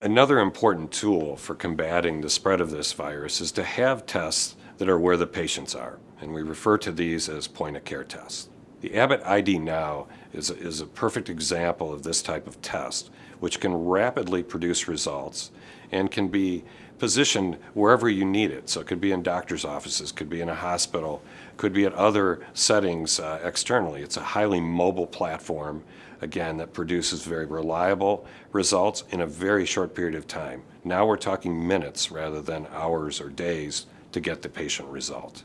Another important tool for combating the spread of this virus is to have tests that are where the patients are, and we refer to these as point-of-care tests. The Abbott ID Now is is a perfect example of this type of test, which can rapidly produce results and can be positioned wherever you need it. So it could be in doctor's offices, could be in a hospital, could be at other settings uh, externally. It's a highly mobile platform, again, that produces very reliable results in a very short period of time. Now we're talking minutes rather than hours or days to get the patient result.